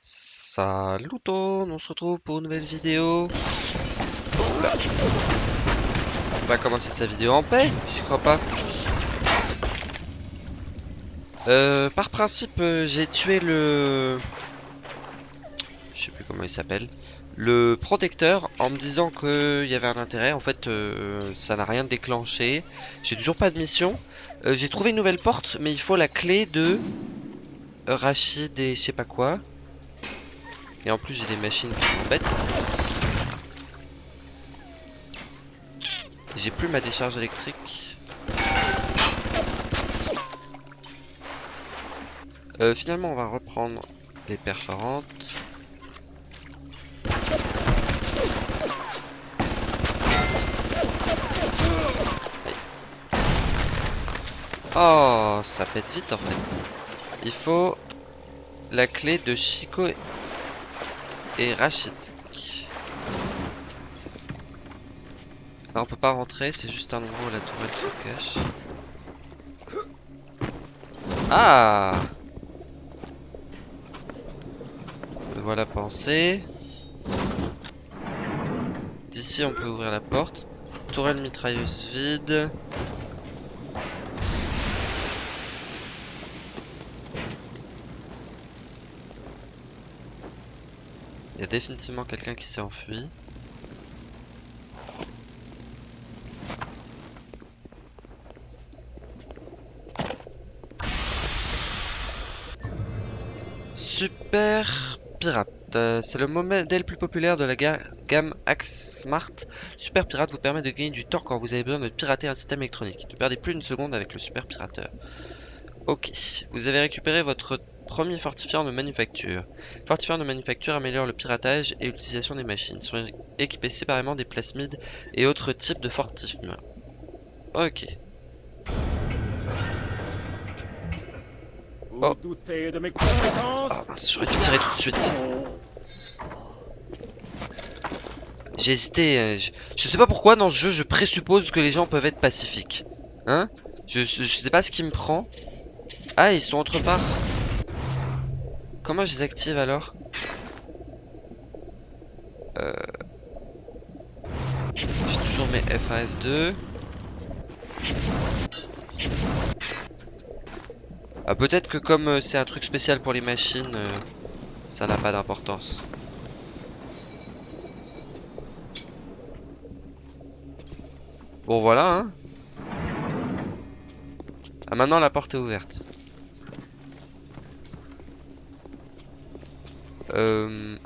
Salut on se retrouve pour une nouvelle vidéo. On va commencer sa vidéo en paix, j'y crois pas. Euh, par principe, euh, j'ai tué le... Je sais plus comment il s'appelle. Le protecteur en me disant qu'il y avait un intérêt. En fait, euh, ça n'a rien déclenché. J'ai toujours pas de mission. J'ai trouvé une nouvelle porte, mais il faut la clé de Rachid et je sais pas quoi. Et en plus, j'ai des machines qui m'embêtent. J'ai plus ma décharge électrique. Euh, finalement, on va reprendre les perforantes. Oh, ça pète vite en fait. Il faut la clé de Chico et Rachid. Alors on peut pas rentrer, c'est juste un endroit où la tourelle se cache. Ah Me voilà pensé. D'ici on peut ouvrir la porte. Tourelle mitrailleuse vide. Il y a définitivement quelqu'un qui s'est enfui. Super Pirate. Euh, C'est le modèle plus populaire de la ga- gamme Axe Smart. Super Pirate vous permet de gagner du temps quand vous avez besoin de pirater un système électronique. Ne perdez plus une seconde avec le Super Pirateur. Ok, vous avez récupéré votre premier fortifiant de manufacture. Fortifiant de manufacture améliore le piratage et l'utilisation des machines. Sont équipés séparément des plasmides et autres types de fortifiants. Ok. Oh. doutez de mes compétences mince, j'aurais dû tirer tout de suite. J'ai hésité. euh, je, je sais pas pourquoi dans ce jeu je présuppose que les gens peuvent être pacifiques. Hein? Je, je, je sais pas ce qui me prend. Ah, ils sont autre part. Comment je les active alors Euh... J'ai toujours mes F1, F2. Ah, peut-être que comme euh, c'est un truc spécial pour les machines, euh, ça n'a pas d'importance. Bon voilà hein. Ah maintenant la porte est ouverte. Euh.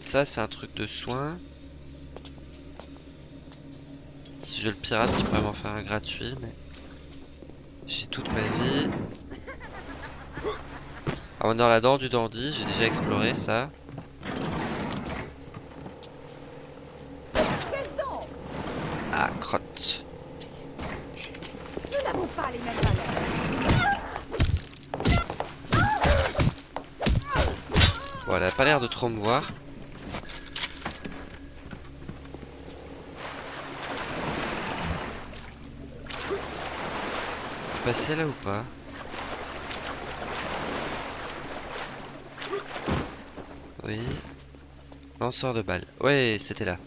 Ça c'est un truc de soin. Si je le pirate, je pourrais m'en faire un gratuit, mais j'ai toute ma vie. Ah, on est dans la dent du dandy, j'ai déjà exploré ça. Ah, crotte. Nous n'avons pas les mêmes valeurs. Voilà, elle a pas l'air de trop me voir. Passer là ou pas? Oui. Lanceur de balles. Ouais, c'était là.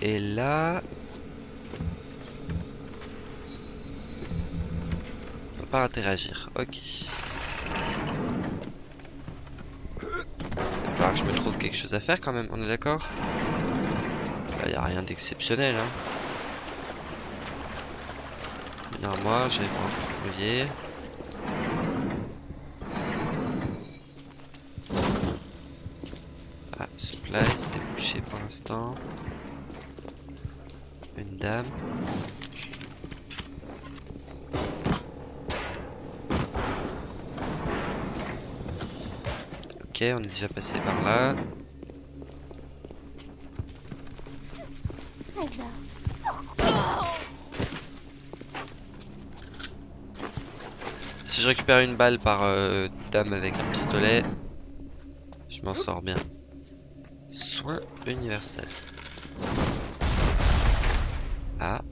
Et là... On peut pas interagir. Ok. Que je me trouve quelque chose à faire quand même, on est d'accord? Là, y a rien d'exceptionnel. Hein. Venir moi, j'avais pas encore fouillé. On est déjà passé par là. Si je récupère une balle par euh, dame avec un pistolet, je m'en sors bien. Soin universel. Ah.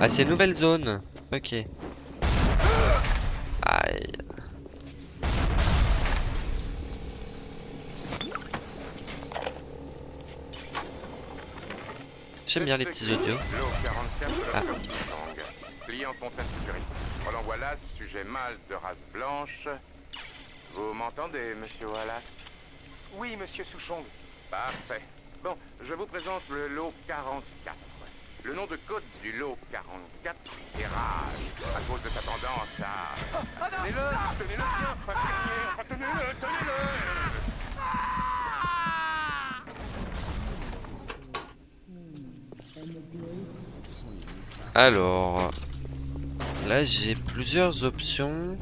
Ah, c'est une nouvelle zone. Ok. J'aime bien les petits audios. L'eau 44 de la Ah. Client Fontaine Sécurité. Roland Wallace, sujet mâle de race blanche. Vous m'entendez, monsieur Wallace? Oui, monsieur Souchong. Parfait. Bon, je vous présente le lot 44. Le nom de code du lot 44 est Rage, à cause de sa tendance à... Tenez-le, tenez-le bien, infirmier, enfin, tenez-le, tenez-le Alors, là j'ai plusieurs options.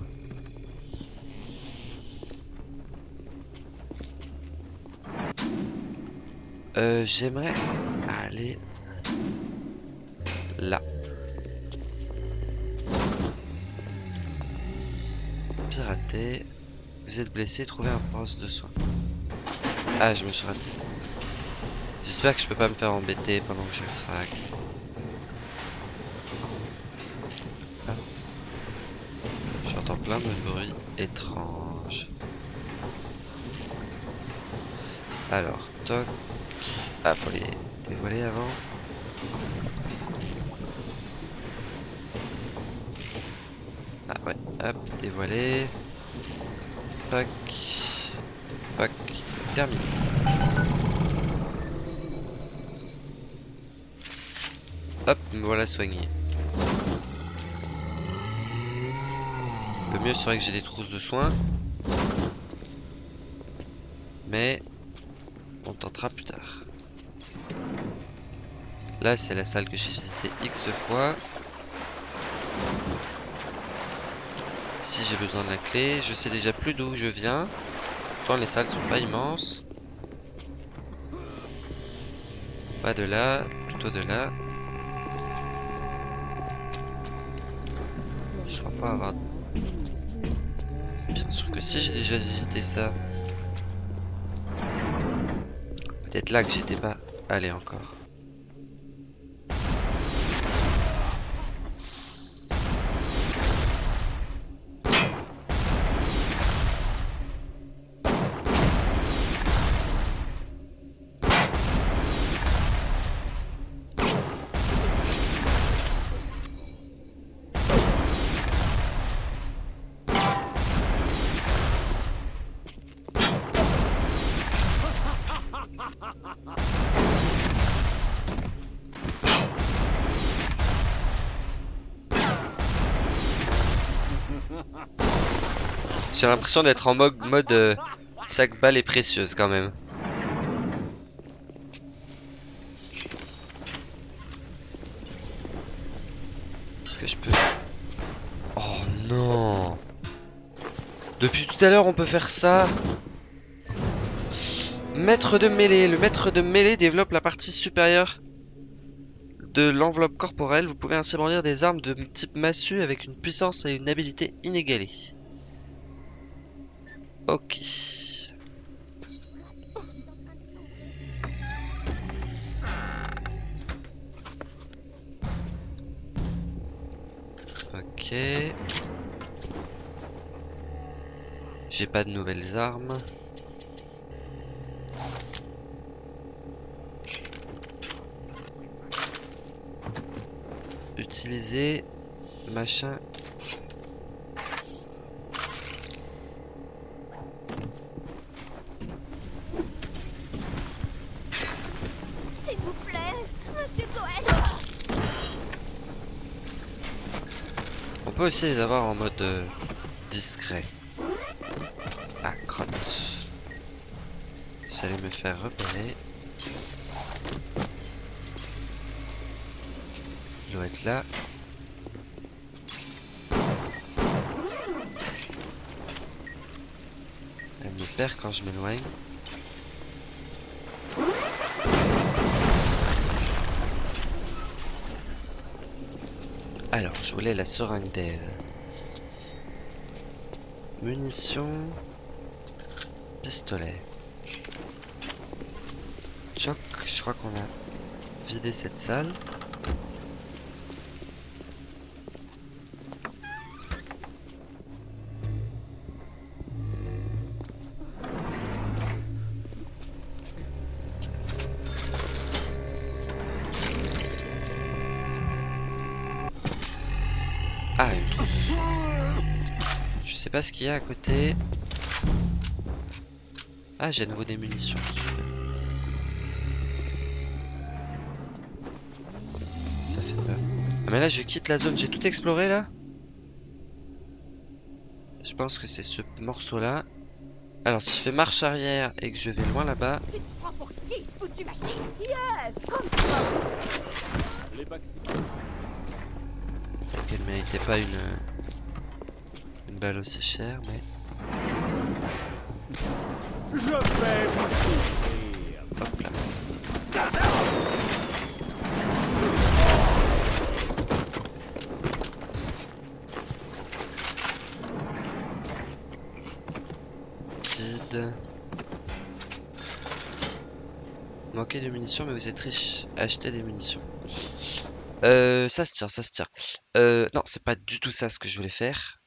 Euh, j'aimerais aller là. Pirater. Vous êtes blessé, trouvez un poste de soin. Ah, je me suis raté. J'espère que je peux pas me faire embêter pendant que je craque. J'entends plein de bruits étranges. Alors, toc. Ah, faut les dévoiler avant. Ah ouais, hop, dévoiler. Pac. Pac. Terminé. Hop, me voilà soigné. Mieux serait que j'ai des trousses de soins. Mais on tentera plus tard. Là, c'est la salle que j'ai visitée X fois. Si j'ai besoin de la clé, je sais déjà plus d'où je viens. Pourtant, les salles sont pas immenses. Pas de là, plutôt de là. Si j'ai déjà visité ça. Peut-être là que j'étais pas allé encore. J'ai l'impression d'être en mode, mode euh, chaque balle précieuse quand même. Est-ce que je peux... Oh non Depuis tout à l'heure on peut faire ça Maître de mêlée. Le maître de mêlée développe la partie supérieure de l'enveloppe corporelle. Vous pouvez ainsi brandir des armes de type massue avec une puissance et une habileté inégalées. Ok. Ok. J'ai pas de nouvelles armes. Utiliser machin peut aussi les avoir en mode euh, discret. Ah, crotte. J'allais me faire repérer. Il doit être là. Elle me perd quand je m'éloigne. Je voulais la seringue d'Eve. Munitions. Pistolet. Choc, je crois qu'on a vidé cette salle. Ce qu'il y a à côté. Ah, j'ai à nouveau des munitions. Ça fait peur. Ah, mais là, je quitte la zone. J'ai tout exploré là. Je pense que c'est ce morceau-là. Alors, si je fais marche arrière et que je vais loin là-bas, peut-être qu'elle méritait pas une une balle aussi chère, mais Je vais vous souffrir. Vide. Manquez de munitions, mais vous êtes riche. Achetez des munitions. Euh, ça se tire, ça se tire. Euh, non, c'est pas du tout ça ce que je voulais faire.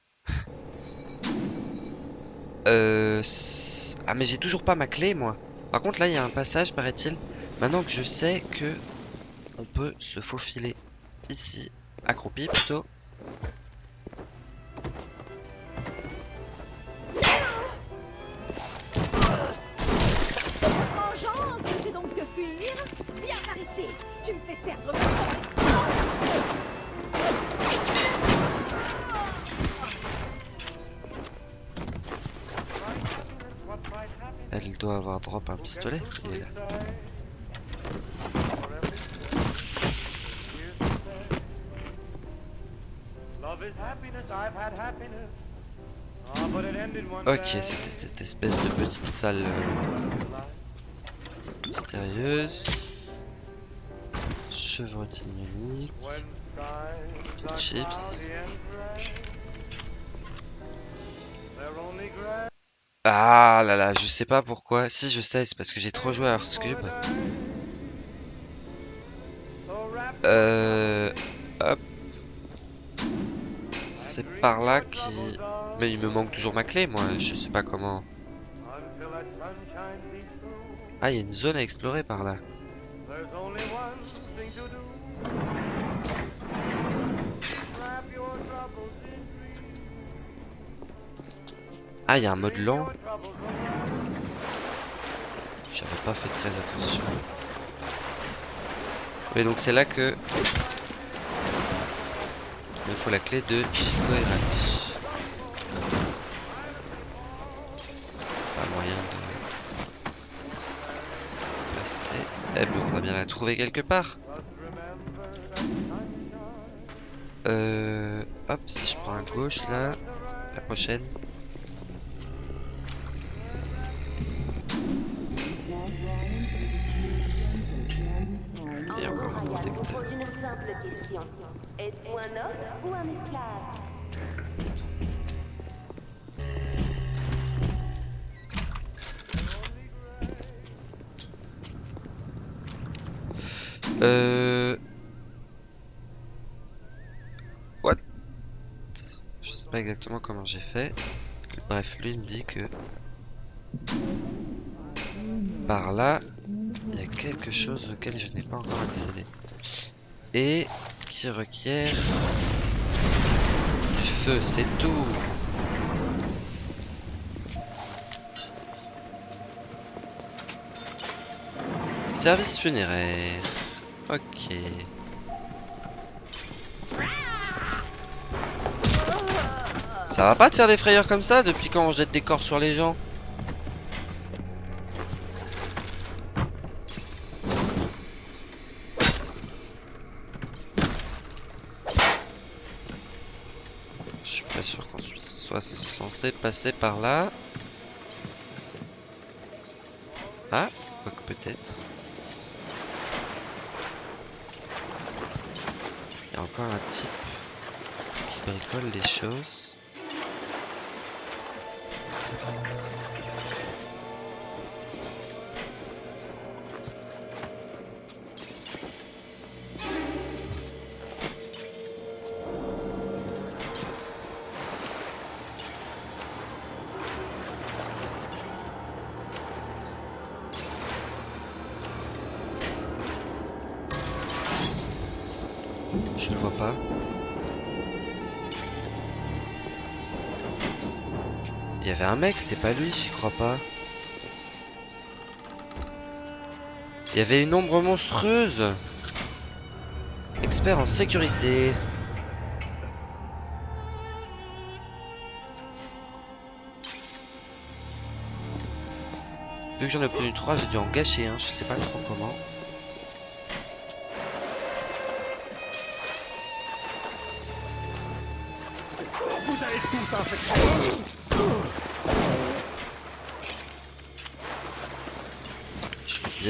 Euh, ah mais j'ai toujours pas ma clé moi. Par contre là il y a un passage paraît-il. Maintenant que je sais que on peut se faufiler ici, accroupi plutôt. Pistolet. Il. Ok, c'était cette espèce de petite salle euh, mystérieuse. Chevrotine unique. Chips. Là je sais pas pourquoi. Si je sais, c'est parce que j'ai trop joué à Hearthcube. Euh... C'est par là qui... Mais il me manque toujours ma clé, moi. Je sais pas comment... Ah, il y a une zone à explorer par là. Ah, il y a un mode lent. J'avais pas fait très attention. Et donc c'est là que... Il me faut la clé de Chico Errati. Pas moyen de... passer. Eh ben, on va bien la trouver quelque part. Euh... Hop, si je prends à gauche là, la prochaine. Êtes-vous un homme ou un esclave Euh... What? Je sais pas exactement comment j'ai fait. Bref, lui il me dit que... Par là, il y a quelque chose auquel je n'ai pas encore accédé. Et qui requiert... Du feu, c'est tout Service funéraire. Ok. Ça va pas de faire des frayeurs comme ça depuis quand on jette des corps sur les gens Je suis pas sûr qu'on soit soit passer par là. Ah, quoique peut-être. Il y a encore un type qui bricole les choses. Je ne vois pas. Il y avait un mec, c'est pas lui, j'y crois pas. Il y avait une ombre monstrueuse. Expert en sécurité. Vu que j'en ai obtenu 3, j'ai dû en gâcher un, je sais pas trop comment.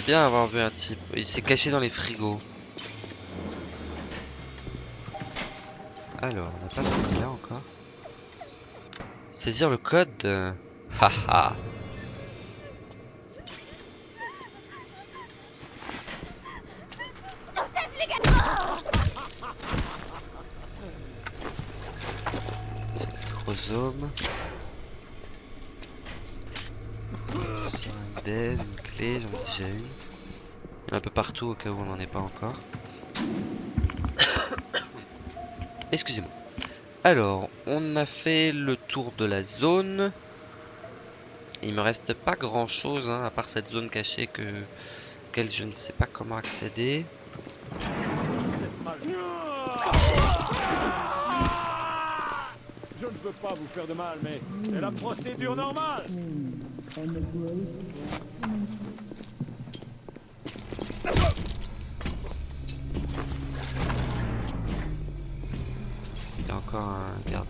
Disais bien avoir vu un type. Il s'est caché dans les frigos. Alors, on n'a pas fini là encore. Saisir le code. Haha. C'est le chromosome. Sur un dev, une clé, j'en ai déjà une. Il y en a un peu partout au cas où on n'en est pas encore. Excusez-moi. Alors, on a fait le tour de la zone. Il me reste pas grand chose à part cette zone cachée que auquel je ne sais pas comment accéder. Je ne veux pas vous faire de mal, mais c'est la procédure normale.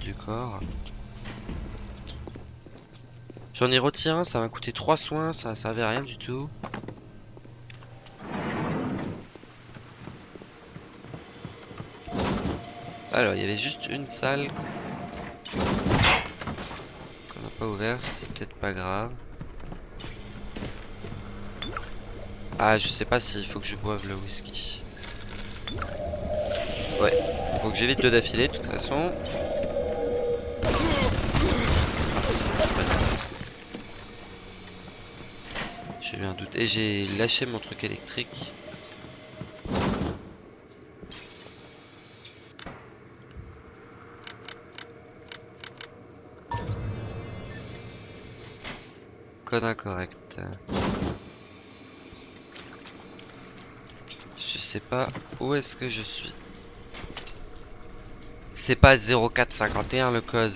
Du corps. J'en ai retiré ça m'a coûté 3 soins, ça servait à rien du tout. Alors, il y avait juste une salle qu'on n'a pas ouvert, c'est peut-être pas grave. Ah, je sais pas s'il faut que je boive le whisky. Ouais, faut que j'évite deux d'affilée de toute façon. Si, pas ça. J'ai eu un doute. Et j'ai lâché mon truc électrique. Code incorrect. Je sais pas où est-ce que je suis. C'est pas 0451 le code.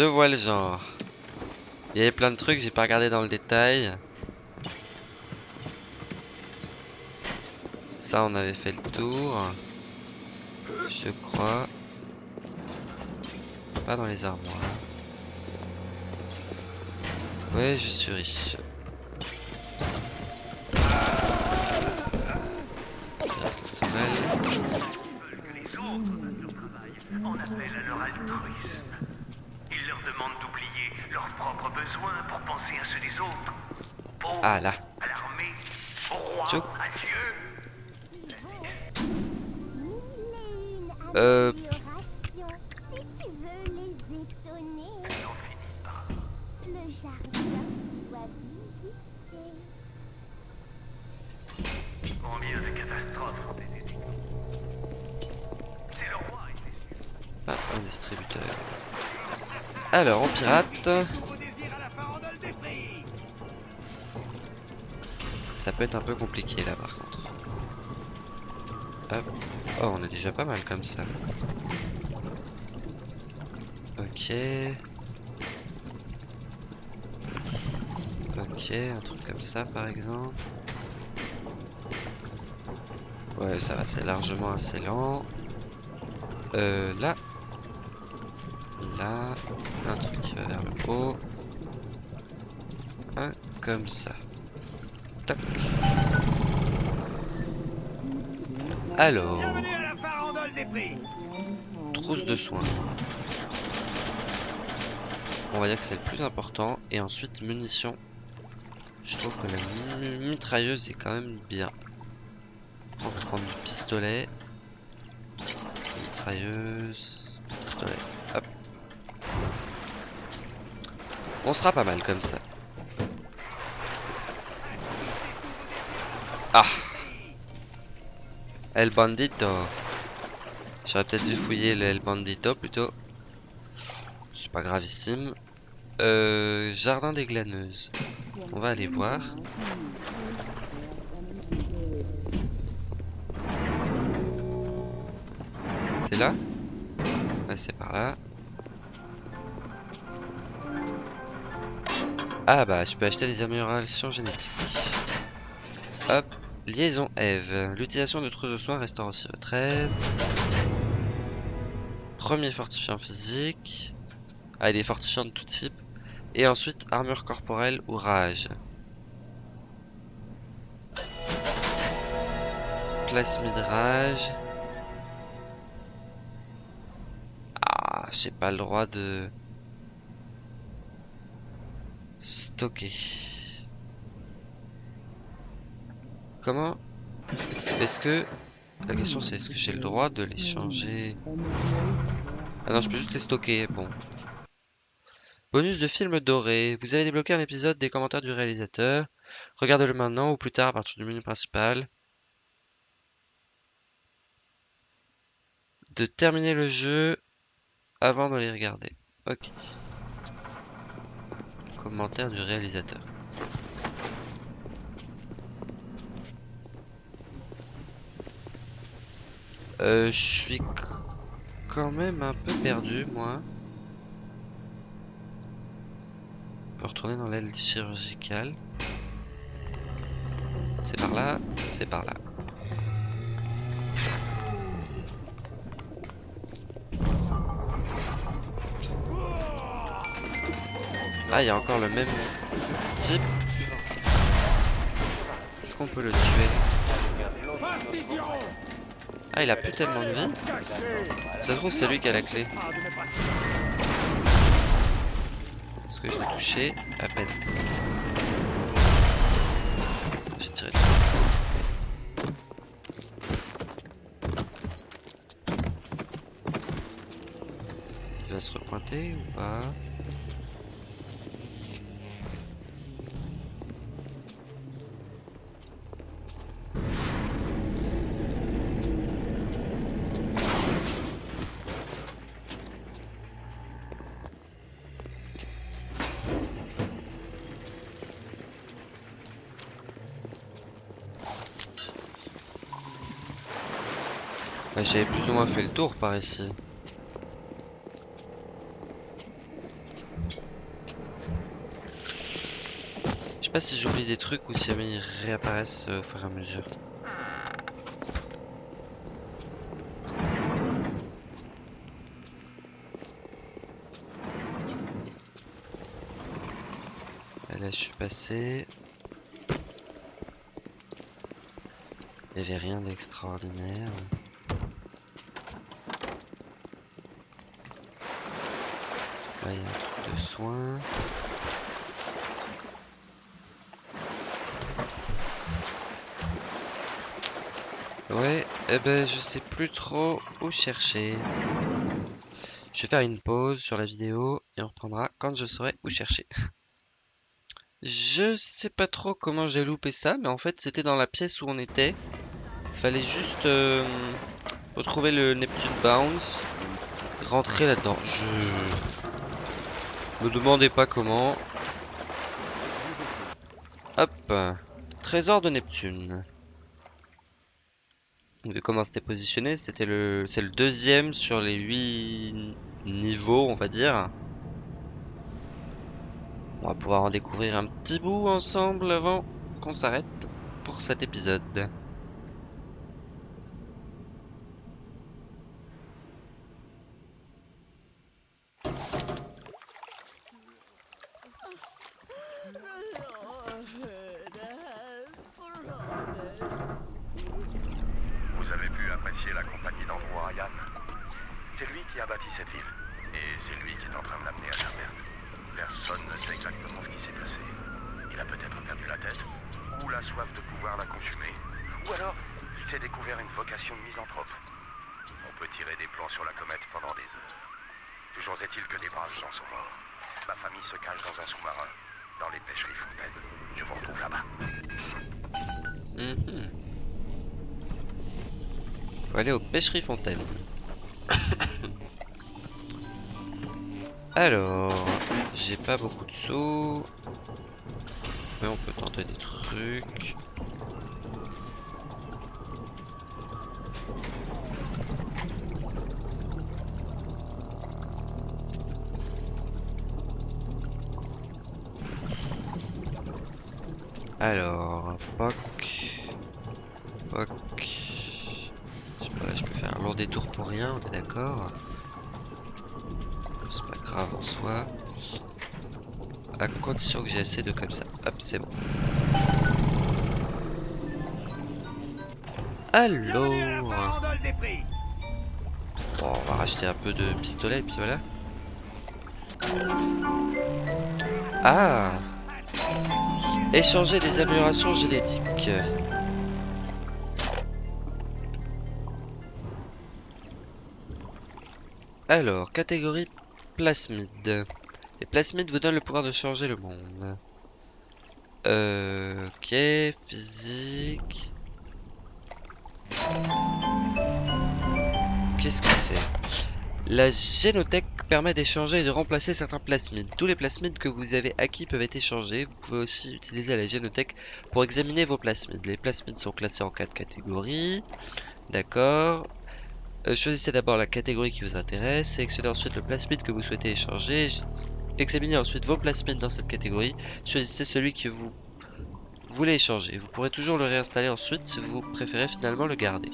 Je vois le genre. Il y avait plein de trucs, j'ai pas regardé dans le détail. Ça, on avait fait le tour. Je crois. Pas dans les armoires. Ouais, je suis riche. Demandent d'oublier leurs propres besoins pour penser à ceux des autres. Pauvres, Ah là. à l'armée, au roi, à Dieu. Euh, Si tu veux les étonner, le jardin doit visiter. Combien de catastrophes ont été décrites C'est le roi, il est sûr. ah, un distributeur. Alors, on pirate. Ça peut être un peu compliqué là par contre. Hop. Oh, on est déjà pas mal comme ça. Ok. Ok, un truc comme ça par exemple. Ouais, ça va, c'est largement assez lent. Euh, là. Un truc qui va vers le haut. Un comme ça. Tac. Alors. Trousse de soins. On va dire que c'est le plus important. Et ensuite, munitions. Je trouve que la mitrailleuse est quand même bien. On va prendre du pistolet. Mitrailleuse. On sera pas mal comme ça. Ah El Bandito. J'aurais peut-être dû fouiller le El Bandito plutôt. C'est pas gravissime. Euh, jardin des glaneuses. On va aller voir. C'est là? Ouais, c'est par là. Ah bah, je peux acheter des améliorations génétiques. Hop, liaison Eve. L'utilisation de trousse de soins restaure aussi votre Eve. Premier fortifiant physique. Ah, il est fortifiant de tout type. Et ensuite, armure corporelle ou rage. Plasmide rage. Ah, j'ai pas le droit de Comment Est-ce que la question c'est est-ce que j'ai le droit de les changer? Ah non, je peux juste les stocker. Bon. Bonus de film doré. Vous avez débloqué un épisode des commentaires du réalisateur. Regardez-le maintenant ou plus tard à partir du menu principal. De terminer le jeu avant de les regarder. Ok. Commentaire du réalisateur. Euh, je suis quand même un peu perdu, moi. On peut retourner dans l'aile chirurgicale. C'est par là, c'est par là. Ah, il y a encore le même type. Est-ce qu'on peut le tuer? Ah, il a plus tellement de vie. Ça se trouve, c'est lui qui a la clé. Est-ce que je l'ai touché? À peine. J'ai tiré. Il va se repointer ou pas? J'avais plus ou moins fait le tour par ici. Je sais pas si j'oublie des trucs ou si jamais ils réapparaissent euh, au fur et à mesure. Et là je suis passé. Il n'y avait rien d'extraordinaire. Là, il y a un truc de soin. Ouais, eh ben je sais plus trop où chercher. Je vais faire une pause sur la vidéo et on reprendra quand je saurai où chercher. Je sais pas trop comment j'ai loupé ça, mais en fait c'était dans la pièce où on était. Fallait juste euh, retrouver le Neptune Bounce, rentrer là-dedans. Je me demandez pas comment. Hop, trésor de Neptune. De comment c'était positionné, c'était le, c'est le deuxième sur les 8 niveaux, on va dire. On va pouvoir en découvrir un petit bout ensemble avant qu'on s'arrête pour cet épisode. Vous avez apprécier la compagnie d'Andrew Ryan C'est lui qui a bâti cette ville. Et c'est lui qui est en train de l'amener à sa perte. Personne ne sait exactement ce qui s'est passé. Il a peut-être perdu la tête, ou la soif de pouvoir la consumer. Ou alors, il s'est découvert une vocation de misanthrope. On peut tirer des plans sur la comète pendant des heures. Toujours est-il que des braves gens sont morts. Ma famille se cache dans un sous-marin, dans les pêcheries fontaines. Je vous retrouve là-bas. Mhm. On va aller aux pêcheries fontaines. Alors, j'ai pas beaucoup de sous. Mais on peut tenter des trucs. Alors, poc. Poc. Je sais pas, je détour pour rien, on est d'accord C'est pas grave en soi. À condition que j'ai assez de comme ça. Hop, c'est bon. Alors Bon, on va racheter un peu de pistolet et puis voilà. Ah Échanger des améliorations génétiques. Alors, catégorie plasmide. Les plasmides vous donnent le pouvoir de changer le monde. Euh, ok, physique. Qu'est-ce que c'est? La génothèque permet d'échanger et de remplacer certains plasmides. Tous les plasmides que vous avez acquis peuvent être échangés. Vous pouvez aussi utiliser la génothèque pour examiner vos plasmides. Les plasmides sont classés en quatre catégories. D'accord. Euh, choisissez d'abord la catégorie qui vous intéresse. Sélectionnez ensuite le plasmide que vous souhaitez échanger. Examinez ensuite vos plasmides dans cette catégorie. Choisissez celui que vous voulez échanger. Vous pourrez toujours le réinstaller ensuite si vous préférez finalement le garder.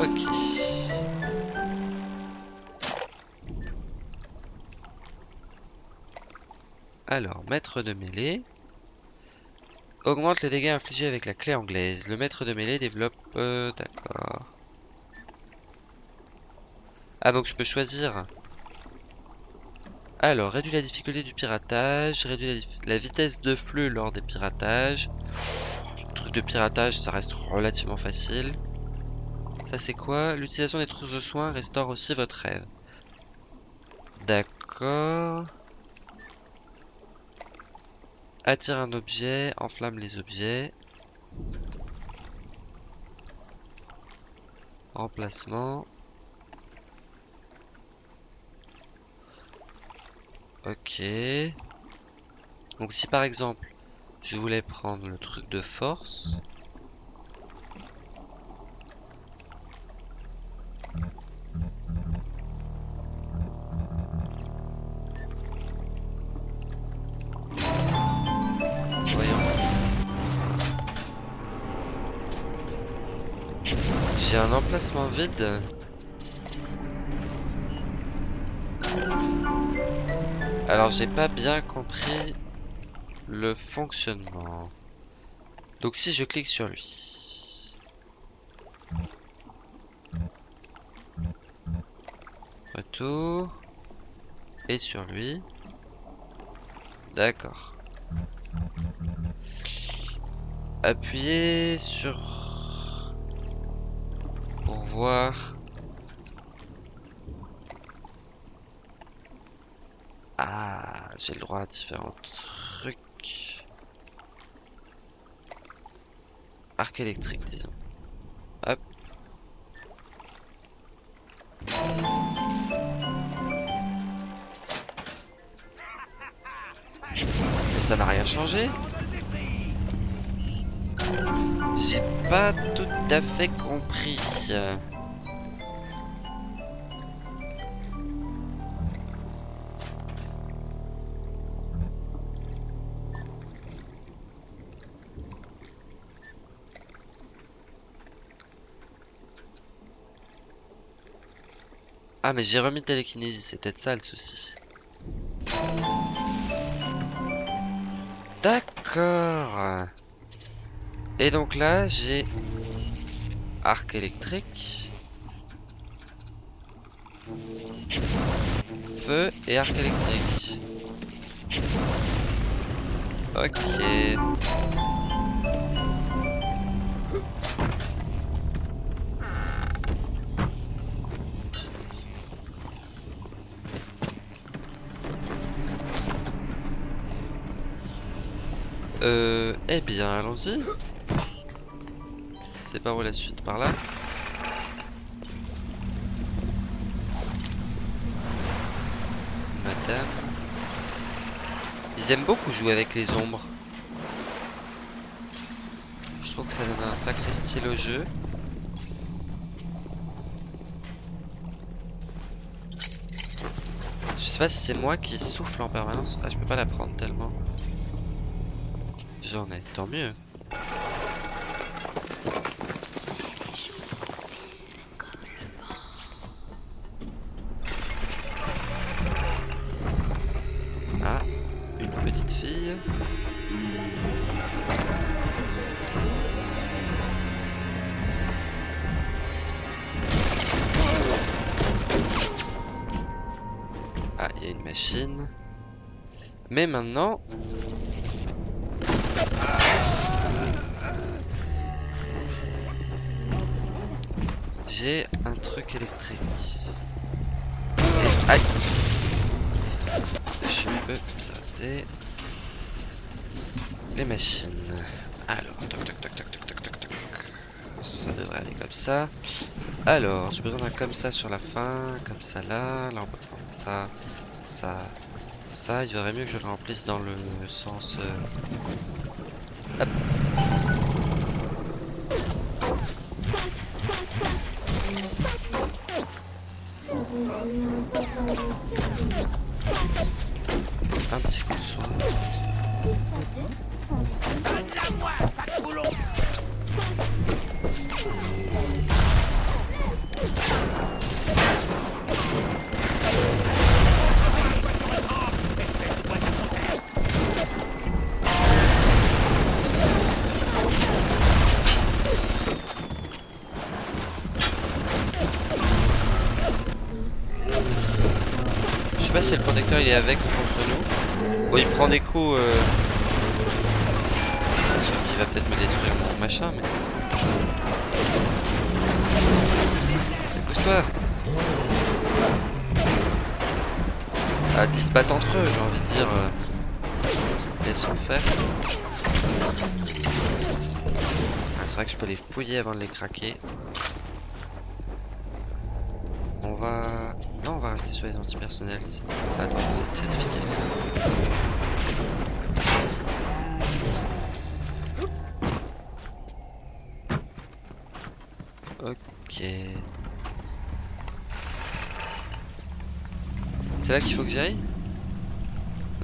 Ok. Alors, maître de mêlée. Augmente les dégâts infligés avec la clé anglaise. Le maître de mêlée développe... Euh, D'accord. Ah, donc je peux choisir... Alors, réduit la difficulté du piratage, réduit la, vitesse de flux lors des piratages. Le truc de piratage, ça reste relativement facile. Ça c'est quoi? L'utilisation des trousses de soins restaure aussi votre rêve. D'accord. Attire un objet, enflamme les objets. Remplacement. Ok. Donc si par exemple, je voulais prendre le truc de force. J'ai un emplacement vide. Alors j'ai pas bien compris le fonctionnement. Donc si je clique sur lui. Retour. Et sur lui. D'accord. Appuyez sur... Pour voir... Ah, j'ai le droit à différents trucs. Arc électrique, disons. Hop. Mais ça n'a rien changé J'ai pas tout à fait compris. Ah mais j'ai remis télékinésie, c'est peut-être ça le souci. D'accord. Et donc là, j'ai arc électrique, feu et arc électrique. Ok. Euh, eh bien, allons-y. sais pas où la suite? Par là? Madame. Ils aiment beaucoup jouer avec les ombres. Je trouve que ça donne un sacré style au jeu. Je sais pas si c'est moi qui souffle en permanence. Ah, je peux pas la prendre tellement. J'en ai, tant mieux. Ah, une petite fille. Ah, il y a une machine. Mais maintenant... Un truc électrique. Aïe Je peux pirater les machines. Alors. Ça devrait aller comme ça. Alors, j'ai besoin d'un comme ça sur la fin, comme ça là. Là, on peut prendre ça, ça, ça. Il vaudrait mieux que je le remplisse dans le sens. euh. Pas si le protecteur il est avec ou contre nous. Bon, il prend des coups. Euh... qu'il va peut-être me détruire mon machin, mais. Pousse-toi Ah, ils se battent entre eux, j'ai envie de dire. Euh... Laissons faire. Ah, c'est vrai que je peux les fouiller avant de les craquer. On va... Non, on va antipersonnels. Ça à être très efficace. Ok. C'est là qu'il faut que j'aille?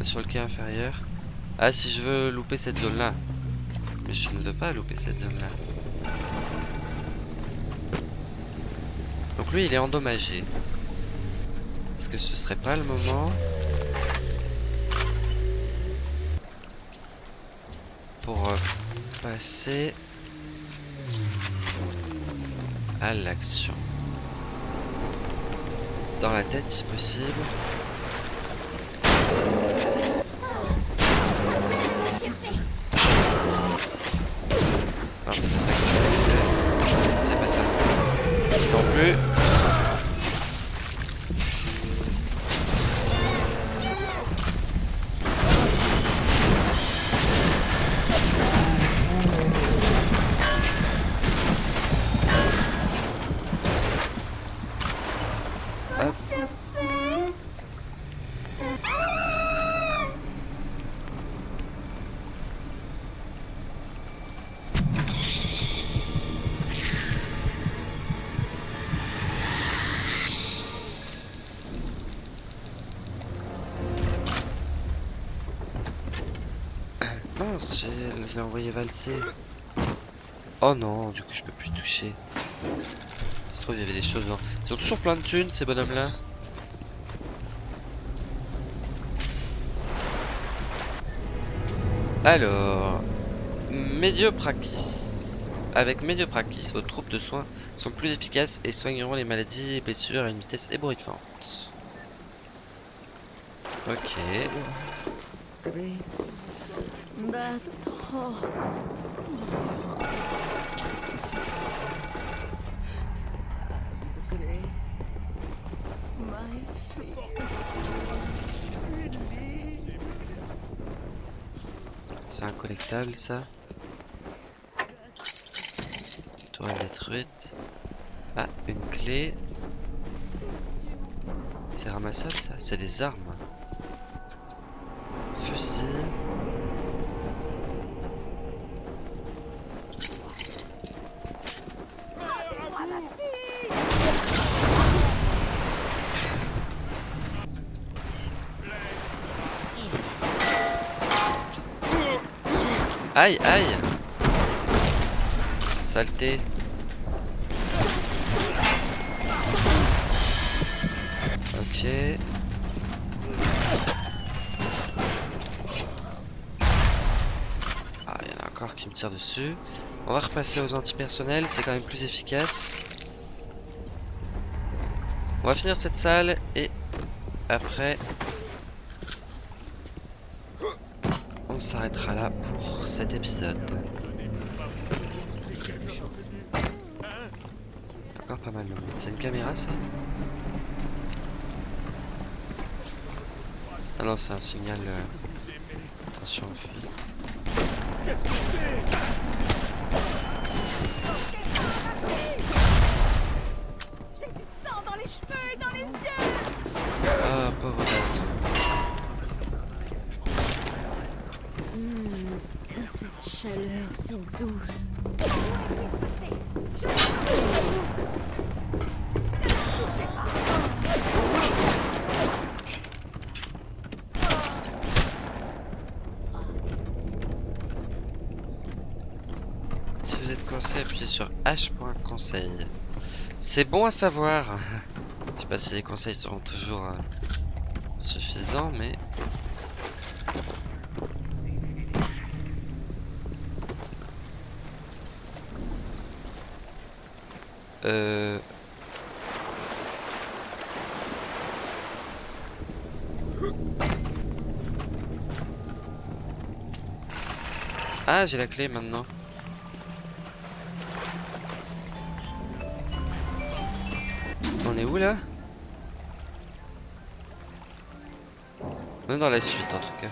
Sur le quai inférieur. Ah, si je veux louper cette zone-là. Mais je ne veux pas louper cette zone-là. Donc lui, il est endommagé. Est-ce que ce serait pas le moment pour euh, passer à l'action? Dans la tête, si possible. Valser. Oh non, du coup je peux plus toucher. Ça se il y avait des choses dedans. Ils ont toujours plein de thunes, ces bonhommes-là. Alors, Médioprakis. Avec Médioprakis, vos troupes de soins sont plus efficaces et soigneront les maladies et blessures à une vitesse ébouriffante. Ok. C'est un collectable ça Toile détruite. Ah, une clé. C'est ramassable ça C'est des armes. Fusil. Aïe, aïe Saleté Ok. Ah, il y en a encore qui me tirent dessus. On va repasser aux antipersonnels, c'est quand même plus efficace. On va finir cette salle et après s'arrêtera là pour cet épisode. Encore pas mal de monde. C'est une caméra ça? Ah non, c'est un signal. euh, Attention, on fuit. Qu'est-ce que c'est si. Si vous êtes coincé, appuyez sur H.conseil. C'est bon à savoir. Je sais pas si les conseils seront toujours euh, suffisants, mais... Euh... Ah, j'ai la clé maintenant. On est où là? On est dans la suite en tout cas.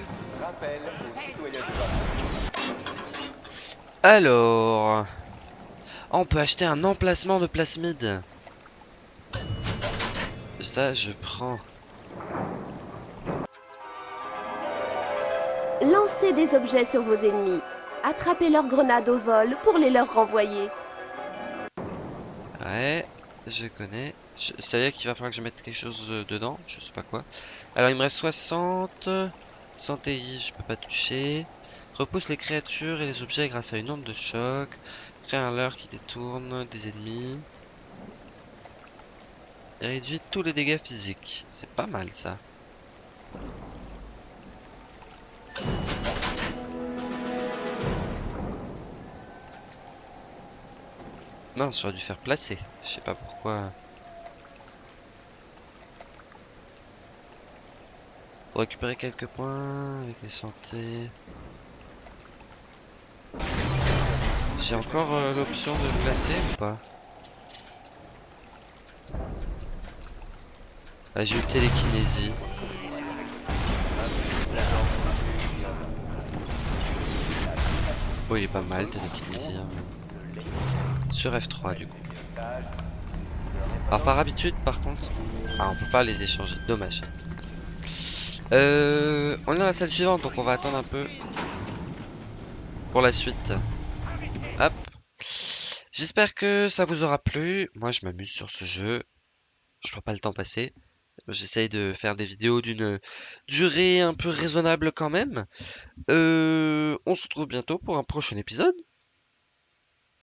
Alors, on peut acheter un emplacement de plasmide. Ça, je prends. Lancez des objets sur vos ennemis. Attrapez leurs grenades au vol pour les leur renvoyer. Ouais, je connais. Je savais qu'il va falloir que je mette quelque chose euh, dedans, je sais pas quoi. Alors il me reste 60. Santé, je peux pas toucher. Repousse les créatures et les objets grâce à une onde de choc. Crée un leurre qui détourne des ennemis. Et réduit tous les dégâts physiques. C'est pas mal ça. Mince, j'aurais dû faire placer. Je sais pas pourquoi. Pour récupérer quelques points avec les santé. J'ai encore euh, l'option de placer ou pas Ah, j'ai eu télékinésie. Oh, il est pas mal télékinésie. hein, Sur F3 du coup. Alors par habitude par contre, ah, on peut pas les échanger, dommage. Euh, on est dans la salle suivante donc on va attendre un peu pour la suite. J'espère que ça vous aura plu. Moi je m'amuse sur ce jeu. Je vois pas le temps passer. J'essaye de faire des vidéos d'une durée un peu raisonnable quand même. Euh, on se retrouve bientôt pour un prochain épisode.